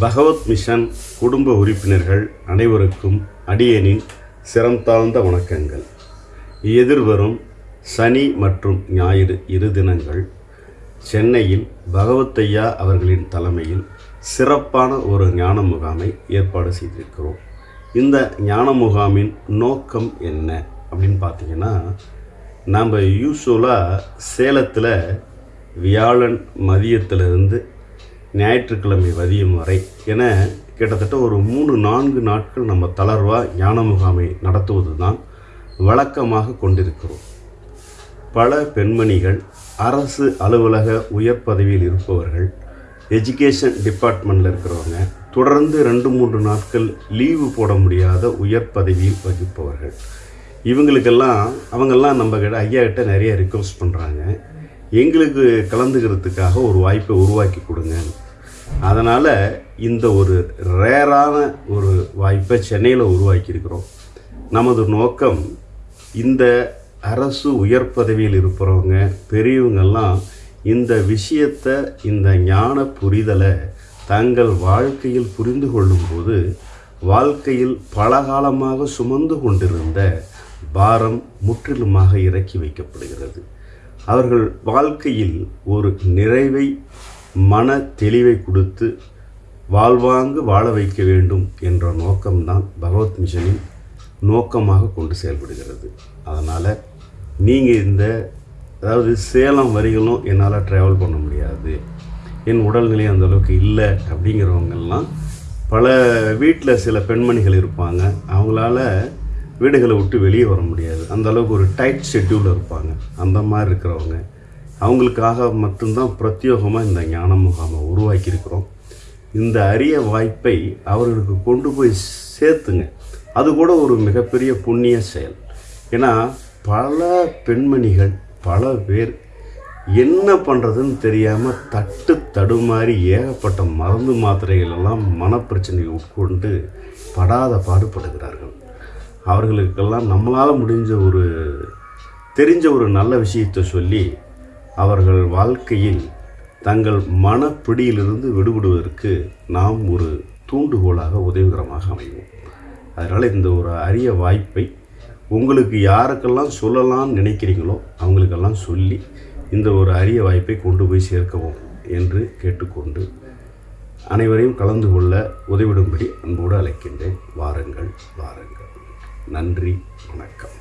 பகவத் mission குடும்ப உறுப்பினர்கள் அனைவருக்கும் அடியனின் சிரம் தாழ்ந்த வணக்கங்கள். எதிர்வரும் சனி மற்றும் ஞாயிறு இரு தினங்கள் சென்னையில் பகவத்தையா அவர்களின் தலைமையில் சிறப்பான ஒரு ஞான முகாமை ஏற்பாடு செய்திருக்கிறோம். இந்த ஞான முகாமின் நோக்கம் என்ன அப்படின்னு பார்த்தீங்கன்னா நம்ம யூஸ்வலாக சேலத்தில் வியாழன் மதியத்திலிருந்து ஞாயிற்றுக்கிழமை வதியம் வரை என கிட்டத்தட்ட ஒரு மூணு நான்கு நாட்கள் நம்ம தளர்வாக ஞான முகாமை நடத்துவது தான் வழக்கமாக கொண்டிருக்கிறோம். பல பெண்மணிகள் அரசு அலுவலக உயர் பதவியில் இருப்பவர்கள் எஜுகேஷன் டிபார்ட்மெண்ட்டில் இருக்கிறவங்க தொடர்ந்து ரெண்டு மூன்று நாட்கள் லீவு போட முடியாத உயர் பதவியில் வகிப்பவர்கள். இவங்களுக்கெல்லாம் அவங்கெல்லாம் நம்ம கிட்ட ஐயா கிட்ட நிறைய ரிக்வஸ்ட் பண்ணுறாங்க எங்களுக்கு கலந்துக்கிறதுக்காக ஒரு வாய்ப்பை உருவாக்கி கொடுங்க. அதனால் இந்த ஒரு ரேரான ஒரு வாய்ப்பை சென்னையில் உருவாக்கியிருக்கிறோம். நமது நோக்கம் இந்த அரசு உயர் பதவியில் இருப்பவங்க பெரியவங்கெல்லாம் இந்த விஷயத்தை இந்த ஞான புரிதலை தங்கள் வாழ்க்கையில் புரிந்து கொள்ளும்போது வாழ்க்கையில் பல காலமாக சுமந்து கொண்டிருந்த பாரம் முற்றிலுமாக இறக்கி வைக்கப்படுகிறது. அவர்கள் வாழ்க்கையில் ஒரு நிறைவை மன தெளிவை கொடுத்து வாழ்வாங்கு வாழ வைக்க வேண்டும் என்ற நோக்கம்தான் பகவத் மிஷனின் நோக்கமாக கொண்டு செயல்படுகிறது. அதனால் நீங்கள் இந்த அதாவது சேலம் வரிகளும் என்னால் ட்ராவல் பண்ண முடியாது. என் உடல்நிலை அந்தளவுக்கு இல்லை அப்படிங்கிறவங்கெல்லாம் பல வீட்டில் சில பெண்மணிகள் இருப்பாங்க. அவங்களால வீடுகளை விட்டு வெளியே வர முடியாது. அந்த அளவுக்கு ஒரு டைட் ஷெட்யூலில் இருப்பாங்க. அந்த மாதிரி இருக்கிறவங்க. அவங்களுக்காக மட்டும்தான் பிரத்யேகமாக இந்த ஞான முகாமை உருவாக்கியிருக்கிறோம். இந்த அரிய வாய்ப்பை அவர்களுக்கு கொண்டு போய் சேர்த்துங்க. அது கூட ஒரு மிகப்பெரிய புண்ணிய செயல். ஏன்னா பல பெண்மணிகள் பல பேர் என்ன பண்ணுறதுன்னு தெரியாமல் தட்டு தடுமாறி ஏகப்பட்ட மருந்து மாத்திரைகள் எல்லாம் உட்கொண்டு படாத பாடுபடுகிறார்கள். அவர்களுக்கெல்லாம் நம்மளால் முடிஞ்ச ஒரு தெரிஞ்ச ஒரு நல்ல விஷயத்தை சொல்லி அவர்கள் வாழ்க்கையில் தங்கள் மனப்பிடியிலிருந்து விடுபடுவதற்கு நாம் ஒரு தூண்டுகோலாக உதவிகரமாக அமைவோம். அதனால் இந்த ஒரு அரிய வாய்ப்பை உங்களுக்கு யாருக்கெல்லாம் சொல்லலாம்னு நினைக்கிறீங்களோ அவங்களுக்கெல்லாம் சொல்லி இந்த ஒரு அரிய வாய்ப்பை கொண்டு போய் சேர்க்கவும் என்று கேட்டுக்கொண்டு அனைவரையும் கலந்து கொள்ள உதவிடும்படி அன்போடு அழைக்கின்றேன். வாருங்கள் வாருங்கள். நன்றி வணக்கம்.